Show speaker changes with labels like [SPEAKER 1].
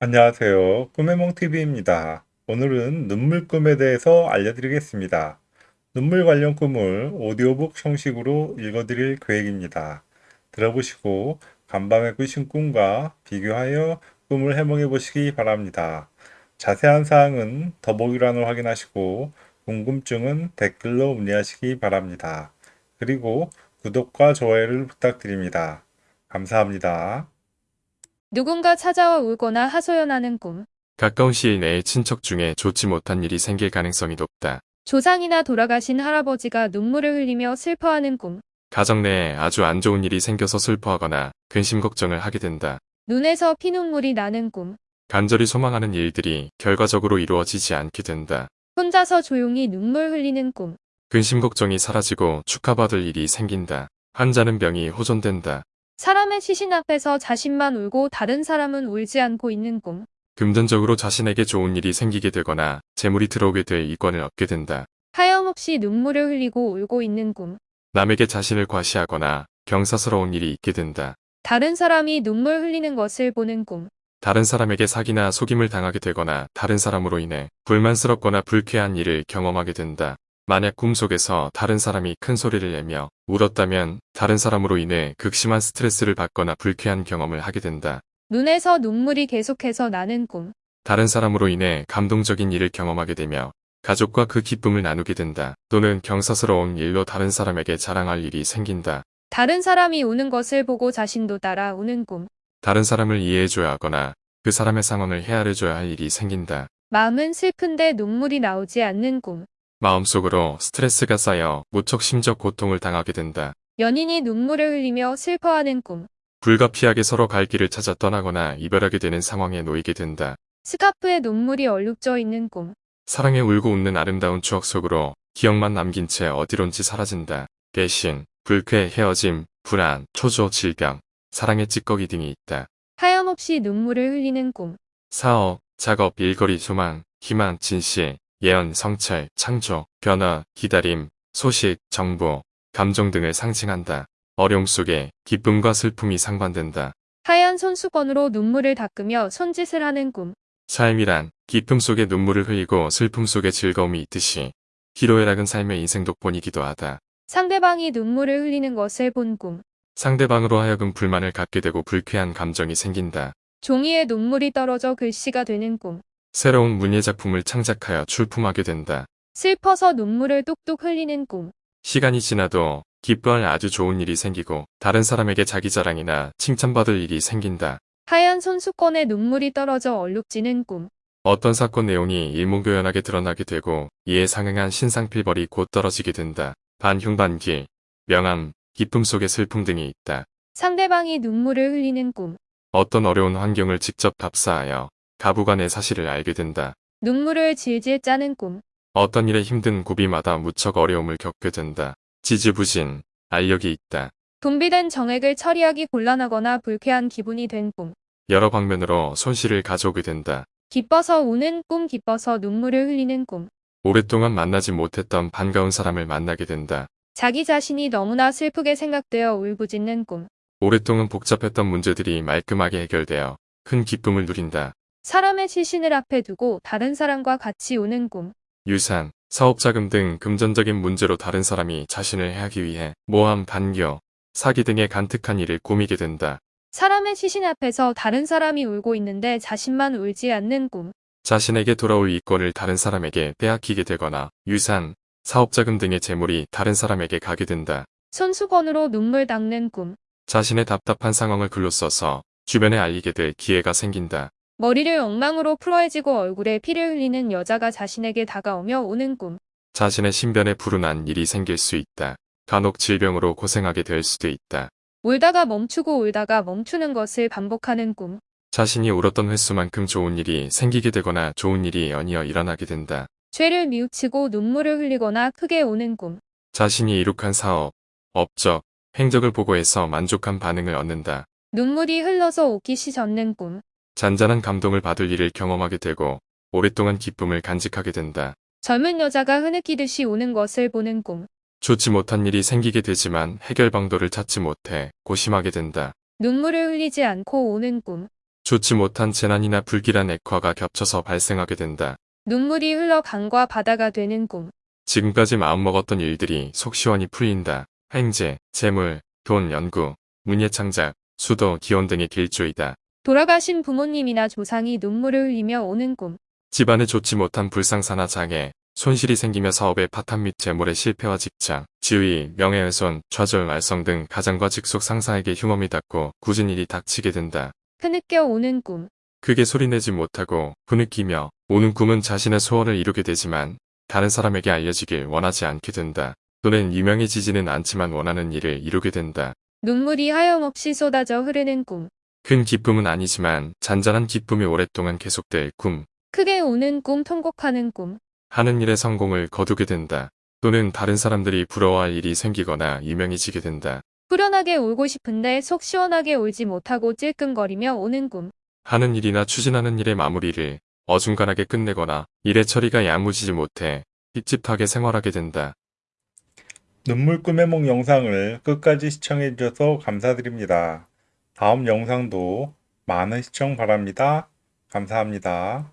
[SPEAKER 1] 안녕하세요. 꿈의몽TV입니다. 오늘은 눈물 꿈에 대해서 알려드리겠습니다. 눈물 관련 꿈을 오디오북 형식으로 읽어드릴 계획입니다. 들어보시고 간밤에 꾸신 꿈과 비교하여 꿈을 해몽해 보시기 바랍니다. 자세한 사항은 더보기란을 확인하시고 궁금증은 댓글로 문의하시기 바랍니다. 그리고 구독과 좋아요를 부탁드립니다. 감사합니다.
[SPEAKER 2] 누군가 찾아와 울거나 하소연하는 꿈.
[SPEAKER 3] 가까운 시일 내에 친척 중에 좋지 못한 일이 생길 가능성이 높다.
[SPEAKER 2] 조상이나 돌아가신 할아버지가 눈물을 흘리며 슬퍼하는 꿈.
[SPEAKER 3] 가정 내에 아주 안 좋은 일이 생겨서 슬퍼하거나 근심 걱정을 하게 된다.
[SPEAKER 2] 눈에서 피눈물이 나는 꿈.
[SPEAKER 3] 간절히 소망하는 일들이 결과적으로 이루어지지 않게 된다.
[SPEAKER 2] 혼자서 조용히 눈물 흘리는 꿈.
[SPEAKER 3] 근심 걱정이 사라지고 축하받을 일이 생긴다. 환자는 병이 호전된다.
[SPEAKER 2] 사람의 시신 앞에서 자신만 울고 다른 사람은 울지 않고 있는 꿈.
[SPEAKER 3] 금전적으로 자신에게 좋은 일이 생기게 되거나 재물이 들어오게 될 이권을 얻게 된다.
[SPEAKER 2] 하염없이 눈물을 흘리고 울고 있는 꿈.
[SPEAKER 3] 남에게 자신을 과시하거나 경사스러운 일이 있게 된다.
[SPEAKER 2] 다른 사람이 눈물 흘리는 것을 보는 꿈.
[SPEAKER 3] 다른 사람에게 사기나 속임을 당하게 되거나 다른 사람으로 인해 불만스럽거나 불쾌한 일을 경험하게 된다. 만약 꿈속에서 다른 사람이 큰 소리를 내며 울었다면 다른 사람으로 인해 극심한 스트레스를 받거나 불쾌한 경험을 하게 된다.
[SPEAKER 2] 눈에서 눈물이 계속해서 나는 꿈.
[SPEAKER 3] 다른 사람으로 인해 감동적인 일을 경험하게 되며 가족과 그 기쁨을 나누게 된다. 또는 경사스러운 일로 다른 사람에게 자랑할 일이 생긴다.
[SPEAKER 2] 다른 사람이 우는 것을 보고 자신도 따라 우는 꿈.
[SPEAKER 3] 다른 사람을 이해해줘야 하거나 그 사람의 상황을 헤아려줘야 할 일이 생긴다.
[SPEAKER 2] 마음은 슬픈데 눈물이 나오지 않는 꿈.
[SPEAKER 3] 마음속으로 스트레스가 쌓여 무척 심적 고통을 당하게 된다.
[SPEAKER 2] 연인이 눈물을 흘리며 슬퍼하는 꿈.
[SPEAKER 3] 불가피하게 서로 갈 길을 찾아 떠나거나 이별하게 되는 상황에 놓이게 된다.
[SPEAKER 2] 스카프에 눈물이 얼룩져 있는 꿈.
[SPEAKER 3] 사랑에 울고 웃는 아름다운 추억 속으로 기억만 남긴 채 어디론지 사라진다. 배신, 불쾌, 헤어짐, 불안, 초조, 질병, 사랑의 찌꺼기 등이 있다.
[SPEAKER 2] 하염없이 눈물을 흘리는 꿈.
[SPEAKER 3] 사업, 작업, 일거리, 소망, 희망, 진실, 예언, 성찰, 창조, 변화, 기다림, 소식, 정보, 감정 등을 상징한다. 어려움 속에 기쁨과 슬픔이 상반된다.
[SPEAKER 2] 하얀 손수건으로 눈물을 닦으며 손짓을 하는 꿈.
[SPEAKER 3] 삶이란 기쁨 속에 눈물을 흘리고 슬픔 속에 즐거움이 있듯이 희로애락은 삶의 인생 독본이기도 하다.
[SPEAKER 2] 상대방이 눈물을 흘리는 것을 본 꿈.
[SPEAKER 3] 상대방으로 하여금 불만을 갖게 되고 불쾌한 감정이 생긴다.
[SPEAKER 2] 종이에 눈물이 떨어져 글씨가 되는 꿈.
[SPEAKER 3] 새로운 문예 작품을 창작하여 출품하게 된다.
[SPEAKER 2] 슬퍼서 눈물을 뚝뚝 흘리는 꿈.
[SPEAKER 3] 시간이 지나도 기뻐할 아주 좋은 일이 생기고 다른 사람에게 자기 자랑이나 칭찬받을 일이 생긴다.
[SPEAKER 2] 하얀 손수건에 눈물이 떨어져 얼룩지는 꿈.
[SPEAKER 3] 어떤 사건 내용이 일목요연하게 드러나게 되고 이에 상응한 신상필벌이 곧 떨어지게 된다. 반흉반기, 명암, 기쁨 속의 슬픔 등이 있다.
[SPEAKER 2] 상대방이 눈물을 흘리는 꿈.
[SPEAKER 3] 어떤 어려운 환경을 직접 답사하여 가부가 내 사실을 알게 된다.
[SPEAKER 2] 눈물을 질질 짜는 꿈.
[SPEAKER 3] 어떤 일에 힘든 고비마다 무척 어려움을 겪게 된다. 지지부진, 알력이 있다.
[SPEAKER 2] 분비된 정액을 처리하기 곤란하거나 불쾌한 기분이 된 꿈.
[SPEAKER 3] 여러 방면으로 손실을 가져오게 된다.
[SPEAKER 2] 기뻐서 우는 꿈, 기뻐서 눈물을 흘리는 꿈.
[SPEAKER 3] 오랫동안 만나지 못했던 반가운 사람을 만나게 된다.
[SPEAKER 2] 자기 자신이 너무나 슬프게 생각되어 울부짖는 꿈.
[SPEAKER 3] 오랫동안 복잡했던 문제들이 말끔하게 해결되어 큰 기쁨을 누린다.
[SPEAKER 2] 사람의 시신을 앞에 두고 다른 사람과 같이 우는 꿈.
[SPEAKER 3] 유산, 사업자금 등 금전적인 문제로 다른 사람이 자신을 해하기 위해 모함, 반겨, 사기 등의 간특한 일을 꾸미게 된다.
[SPEAKER 2] 사람의 시신 앞에서 다른 사람이 울고 있는데 자신만 울지 않는 꿈.
[SPEAKER 3] 자신에게 돌아올 이권을 다른 사람에게 빼앗기게 되거나 유산, 사업자금 등의 재물이 다른 사람에게 가게 된다.
[SPEAKER 2] 손수건으로 눈물 닦는 꿈.
[SPEAKER 3] 자신의 답답한 상황을 글로 써서 주변에 알리게 될 기회가 생긴다.
[SPEAKER 2] 머리를 엉망으로 풀어해지고 얼굴에 피를 흘리는 여자가 자신에게 다가오며 우는 꿈.
[SPEAKER 3] 자신의 신변에 불운한 일이 생길 수 있다. 간혹 질병으로 고생하게 될 수도 있다.
[SPEAKER 2] 울다가 멈추고 울다가 멈추는 것을 반복하는 꿈.
[SPEAKER 3] 자신이 울었던 횟수만큼 좋은 일이 생기게 되거나 좋은 일이 연이어 일어나게 된다.
[SPEAKER 2] 죄를 뉘우치고 눈물을 흘리거나 크게 우는 꿈.
[SPEAKER 3] 자신이 이룩한 사업, 업적, 행적을 보고해서 만족한 반응을 얻는다.
[SPEAKER 2] 눈물이 흘러서 옷깃이 젖는 꿈.
[SPEAKER 3] 잔잔한 감동을 받을 일을 경험하게 되고 오랫동안 기쁨을 간직하게 된다.
[SPEAKER 2] 젊은 여자가 흐느끼듯이 우는 것을 보는 꿈.
[SPEAKER 3] 좋지 못한 일이 생기게 되지만 해결 방도를 찾지 못해 고심하게 된다.
[SPEAKER 2] 눈물을 흘리지 않고 우는 꿈.
[SPEAKER 3] 좋지 못한 재난이나 불길한 액화가 겹쳐서 발생하게 된다.
[SPEAKER 2] 눈물이 흘러 강과 바다가 되는 꿈.
[SPEAKER 3] 지금까지 마음먹었던 일들이 속 시원히 풀린다. 행제, 재물, 돈, 연구, 문예창작, 수도, 기원 등의 길조이다.
[SPEAKER 2] 돌아가신 부모님이나 조상이 눈물을 흘리며 오는 꿈.
[SPEAKER 3] 집안에 좋지 못한 불상사나 장애, 손실이 생기며 사업의 파탄 및 재물의 실패와 직장, 지위, 명예훼손, 좌절, 말썽 등 가장과 직속 상사에게 흉엄이 닿고 굳은 일이 닥치게 된다.
[SPEAKER 2] 흐느껴 오는 꿈.
[SPEAKER 3] 크게 소리내지 못하고 부느끼며 오는 꿈은 자신의 소원을 이루게 되지만 다른 사람에게 알려지길 원하지 않게 된다. 또는 유명해지지는 않지만 원하는 일을 이루게 된다.
[SPEAKER 2] 눈물이 하염없이 쏟아져 흐르는 꿈.
[SPEAKER 3] 큰 기쁨은 아니지만 잔잔한 기쁨이 오랫동안 계속될 꿈.
[SPEAKER 2] 크게 우는 꿈, 통곡하는 꿈.
[SPEAKER 3] 하는 일의 성공을 거두게 된다. 또는 다른 사람들이 부러워할 일이 생기거나 유명해지게 된다.
[SPEAKER 2] 후련하게 울고 싶은데 속 시원하게 울지 못하고 찔끔거리며 오는 꿈.
[SPEAKER 3] 하는 일이나 추진하는 일의 마무리를 어중간하게 끝내거나 일의 처리가 야무지지 못해 찝찝하게 생활하게 된다.
[SPEAKER 1] 눈물 꿈의梦 영상을 끝까지 시청해 주셔서 감사드립니다. 다음 영상도 많은 시청 바랍니다. 감사합니다.